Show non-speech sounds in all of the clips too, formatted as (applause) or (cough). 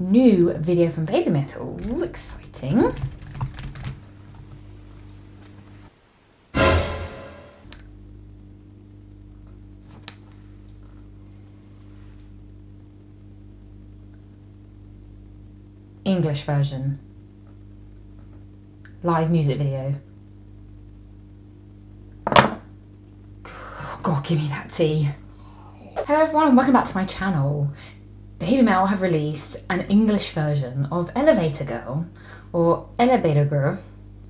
new video from Babymetal. Ooh, exciting. English version. Live music video. God, give me that tea. Hello everyone and welcome back to my channel. Babymetal have released an English version of Elevator Girl or Elevator Girl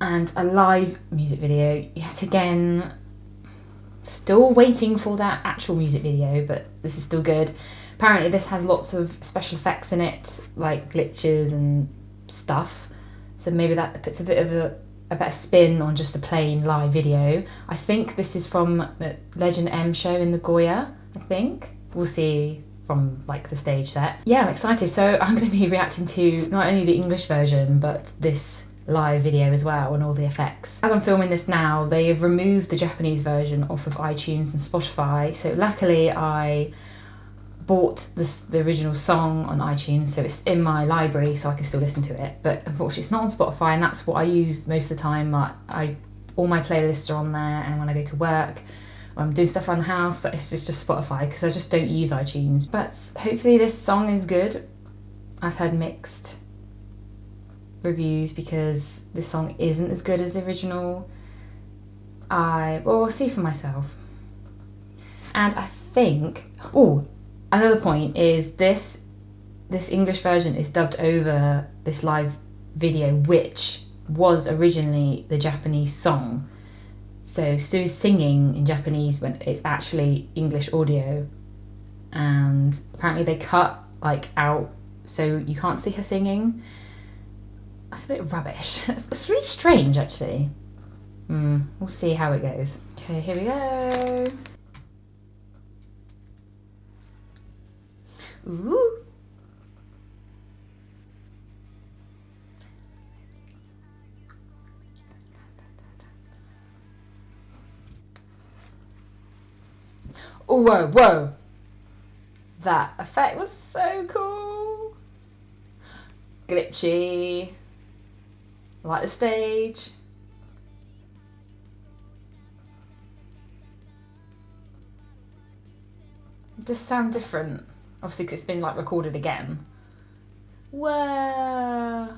and a live music video yet again. Still waiting for that actual music video but this is still good. Apparently this has lots of special effects in it like glitches and stuff. So maybe that puts a bit of a, a better spin on just a plain live video. I think this is from the legend m show in Nagoya i think. We'll see from like the stage set yeah i'm excited so (laughs) i'm going to be reacting to not only the english version but this live video as well and all the effects. As I'm filming this now, they have removed the Japanese version off of iTunes and Spotify. So luckily I bought this, the original song on iTunes, so it's in my library, so I can still listen to it. But unfortunately, it's not on Spotify, and that's what I use most of the time. Like I, all my playlists are on there, and when I go to work, or I'm doing stuff around the house, that it's just just Spotify because I just don't use iTunes. But hopefully, this song is good. I've heard mixed reviews because this song isn't as good as the original. I will see for myself. And I think, oh, another point is this this English version is dubbed over this live video, which was originally the Japanese song. So Su's singing in Japanese when it's actually English audio, and apparently they cut like out so you can't see her singing. That's a bit rubbish. (laughs) It's really strange, actually. Hmm, we'll see how it goes. Okay, here we go. Ooh. Oh, whoa, whoa. That effect was so cool. Glitchy. Like the stage. Does sound different. Obviously, because it's been like recorded again. Whoa.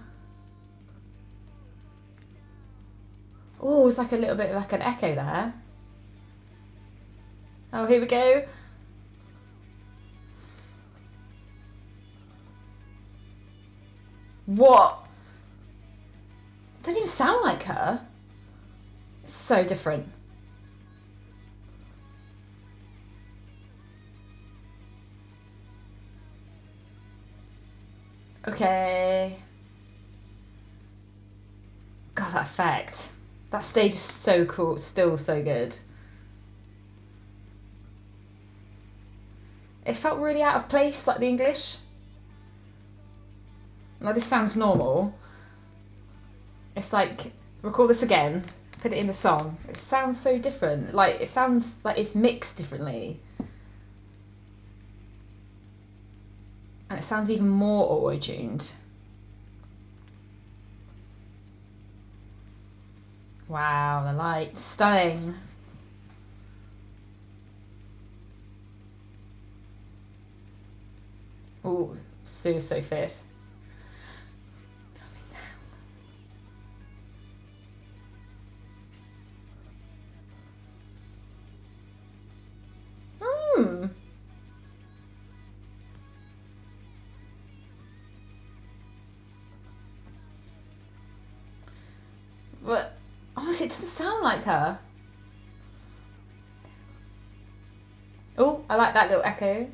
Oh, it's like a little bit like an echo there. Oh, here we go. What? Doesn't even sound like her. So different. Okay. God, that effect. That stage is so cool. still so good. It felt really out of place, like the English. Now this sounds normal. It's like, record this again, put it in the song. It sounds so different. Like, it sounds like it's mixed differently. And it sounds even more auto-tuned. Wow, the lights, stunning. Oh, so, so fierce. Hmm. But honestly, it doesn't sound like her. Oh, I like that little echo.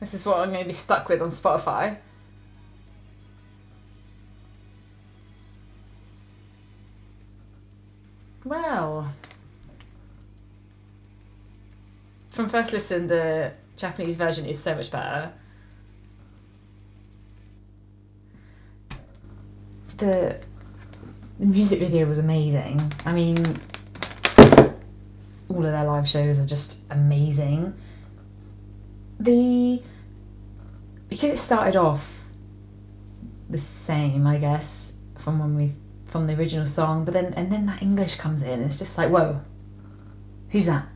This is what I'm going to be stuck with on Spotify. Well, from first listen, the Japanese version is so much better. The, the music video was amazing. I mean, all of their live shows are just amazing. The because it started off the same, I guess, from when we from the original song, but then and then that English comes in. It's just like, whoa, who's that?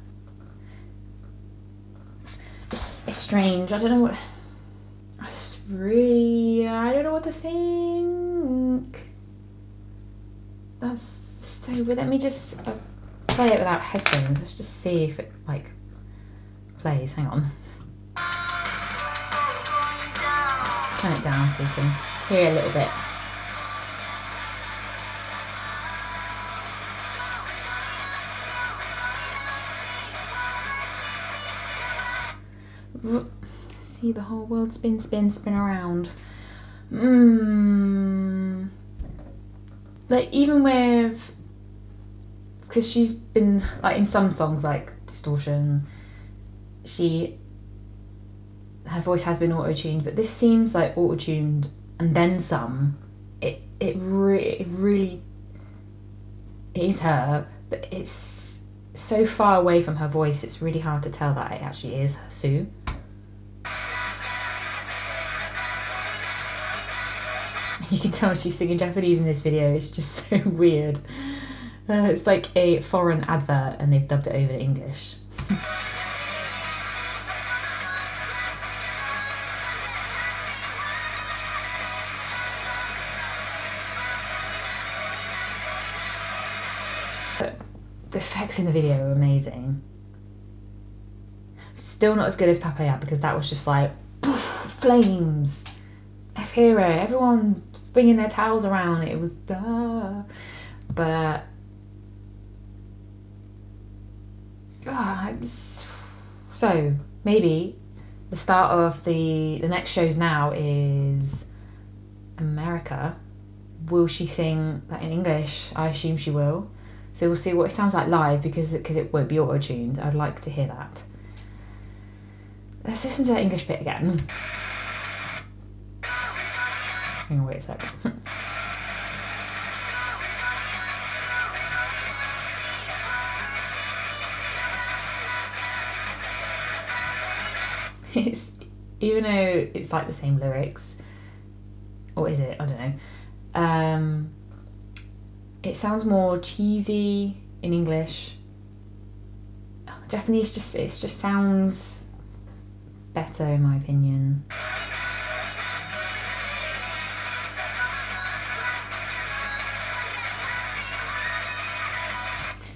It's, it's strange. I don't know what. I just really, I don't know what to think. That's so. Let me just uh, play it without headphones. Let's just see if it like plays. Hang on. Turn it down so you can hear a little bit. See the whole world spin, spin, spin around. Mmm. Like even with, because she's been like in some songs like Distortion, she her voice has been auto tuned, but this seems like auto tuned and then some. It it, re- it really it is her, but it's so far away from her voice. It's really hard to tell that it actually is Su. You can tell she's singing Japanese in this video. It's just (laughs) so weird. Uh, it's like a foreign advert and they've dubbed it over to English. (laughs) in the video are amazing. Still not as good as Papaya because that was just like poof, flames. F hero, everyone swinging their towels around. It was duh. But oh, so maybe the start of the the next shows now is America. Will she sing that in English? I assume she will. So we'll see what it sounds like live because because it won't be auto tuned. I'd like to hear that. Let's listen to that English bit again. Hang on, wait a sec. (laughs) it's even though it's like the same lyrics, or is it? I don't know. Um, it sounds more cheesy in English. Japanese just it just sounds better in my opinion.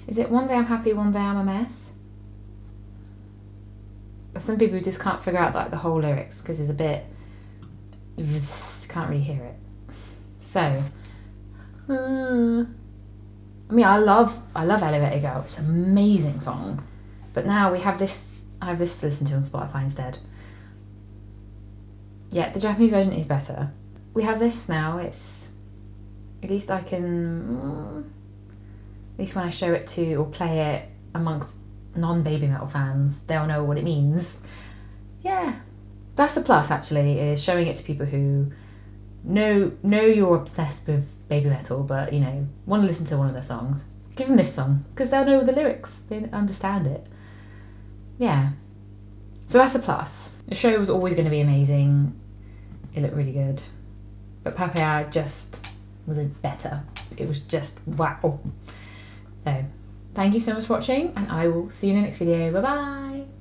Is it one day I'm happy, one day I'm a mess? Some people just can't figure out like the whole lyrics because it's a bit (laughs) can't really hear it. So, uh, mean, I love I love Elevator Girl. It's an amazing song, but now we have this. I have this to listen to on Spotify instead. Yeah, the Japanese version is better. We have this now. It's at least I can. At least when I show it to or play it amongst non-Babymetal fans, they'll know what it means. Yeah, that's a plus actually. Is showing it to people who know know you're obsessed with Babymetal, but you know, want to listen to one of their songs, give them this song because they'll know the lyrics, they understand it. Yeah, so that's a plus. The show was always going to be amazing. It looked really good, but Papaya just was a better. It was just wow. So, thank you so much for watching, and I will see you in the next video. Bye bye.